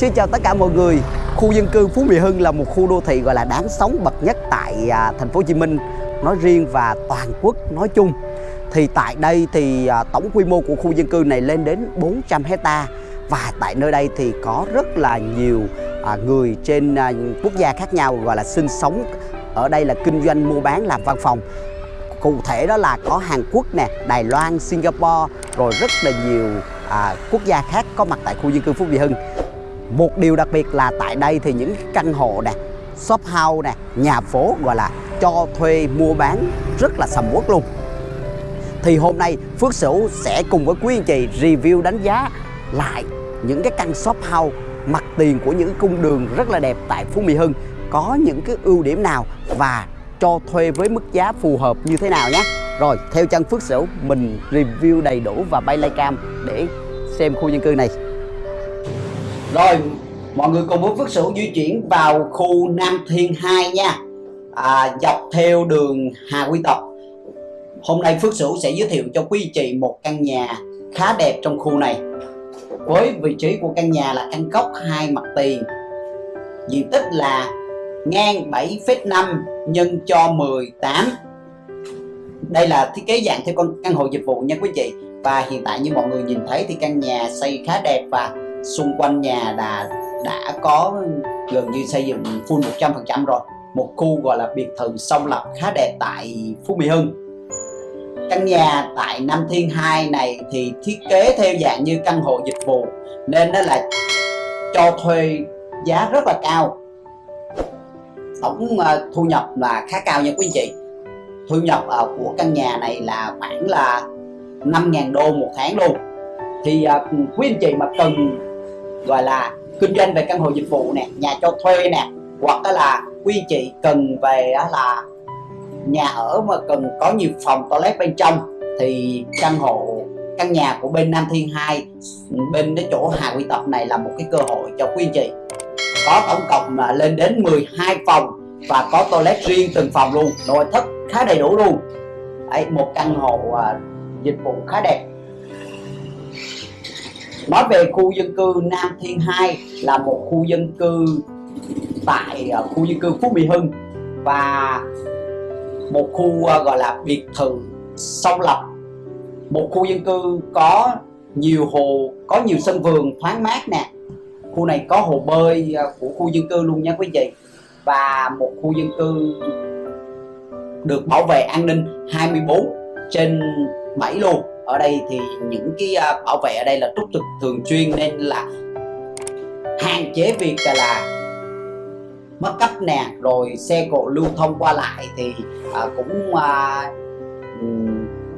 Xin chào tất cả mọi người. Khu dân cư Phú Mỹ Hưng là một khu đô thị gọi là đáng sống bậc nhất tại à, thành phố Hồ Chí Minh nói riêng và toàn quốc nói chung. Thì tại đây thì à, tổng quy mô của khu dân cư này lên đến 400 hecta và tại nơi đây thì có rất là nhiều à, người trên quốc gia khác nhau gọi là sinh sống ở đây là kinh doanh mua bán làm văn phòng cụ thể đó là có Hàn Quốc nè, Đài Loan, Singapore rồi rất là nhiều à, quốc gia khác có mặt tại khu dân cư Phú Mỹ Hưng. Một điều đặc biệt là tại đây thì những căn hộ nè, shop house nè, nhà phố gọi là cho thuê mua bán rất là sầm uất luôn. Thì hôm nay Phước Sửu sẽ cùng với quý anh chị review đánh giá lại những cái căn shop house mặt tiền của những cung đường rất là đẹp tại Phú Mỹ Hưng có những cái ưu điểm nào và cho thuê với mức giá phù hợp như thế nào nhé Rồi theo chân Phước Sửu mình review đầy đủ và bay lay cam để xem khu dân cư này rồi mọi người cùng với Phước Sửu di chuyển vào khu Nam Thiên 2 nha. À, Dọc theo đường Hà Quy Tập Hôm nay Phước Sửu sẽ giới thiệu cho quý chị một căn nhà khá đẹp trong khu này. Với vị trí của căn nhà là căn góc hai mặt tiền. Diện tích là ngang 7,5 nhân cho 18 đây là thiết kế dạng theo căn hộ dịch vụ nha quý chị. Và hiện tại như mọi người nhìn thấy thì căn nhà xây khá đẹp và xung quanh nhà đã đã có gần như xây dựng full 100% rồi. Một khu gọi là biệt thự song lập khá đẹp tại Phú Mỹ Hưng. Căn nhà tại Nam Thiên 2 này thì thiết kế theo dạng như căn hộ dịch vụ, nên nó là cho thuê giá rất là cao. Tổng ờ, thu nhập là khá cao nha quý anh chị thu nhập ờ, của căn nhà này là khoảng là 5.000 đô một tháng luôn. Thì ờ, quý anh chị mà cần gọi là kinh doanh về căn hộ dịch vụ nè nhà cho thuê nè hoặc là quý chị cần về là nhà ở mà cần có nhiều phòng toilet bên trong thì căn hộ căn nhà của bên Nam Thiên 2 bên cái chỗ Hà Quy Tập này là một cái cơ hội cho quý anh chị. Có tổng cộng là lên đến 12 phòng và có toilet riêng từng phòng luôn nội thất khá đầy đủ luôn. Đấy, một căn hộ à, dịch vụ khá đẹp nói về khu dân cư Nam Thiên 2 là một khu dân cư tại à, khu dân cư Phú Mỹ Hưng và một khu à, gọi là biệt thự song lập. Một khu dân cư có nhiều hồ, có nhiều sân vườn thoáng mát nè. Khu này có hồ bơi à, của khu dân cư luôn nha quý vị. Và một khu dân cư được bảo vệ an ninh 24 trên 7 luôn ở đây thì những cái à, bảo vệ ở đây là túc trực thường xuyên nên là hạn chế việc là mất cấp nè rồi xe cộ lưu thông qua lại thì à, cũng à,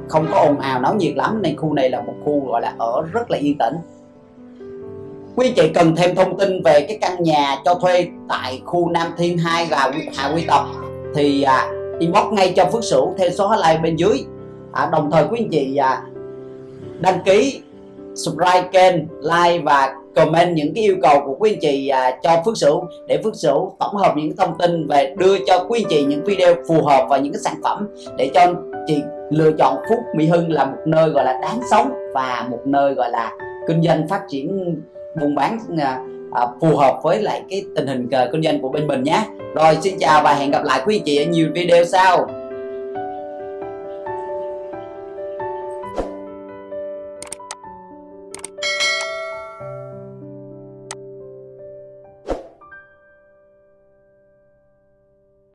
không có ồn ào náo nhiệt lắm. Nên khu này là một khu gọi là ở rất là yên tĩnh. Quý chị cần thêm thông tin về cái căn nhà cho thuê tại khu Nam Thiên 2 và Hà Quy Tập thì à, inbox ngay cho Phước Sửu theo số hotline bên dưới. À, đồng thời quý anh chị à, đăng ký subscribe kênh like và comment những cái yêu cầu của quý anh chị à, cho Phước Sửu để Phước Sửu tổng hợp những thông tin về đưa cho quý anh chị những video phù hợp và những cái sản phẩm để cho chị lựa chọn Phúc Mỹ Hưng là một nơi gọi là đáng sống và một nơi gọi là kinh doanh phát triển buôn bán à, à, phù hợp với lại cái tình hình à, kinh doanh của bên mình nhé. Rồi xin chào và hẹn gặp lại quý anh chị ở nhiều video sau.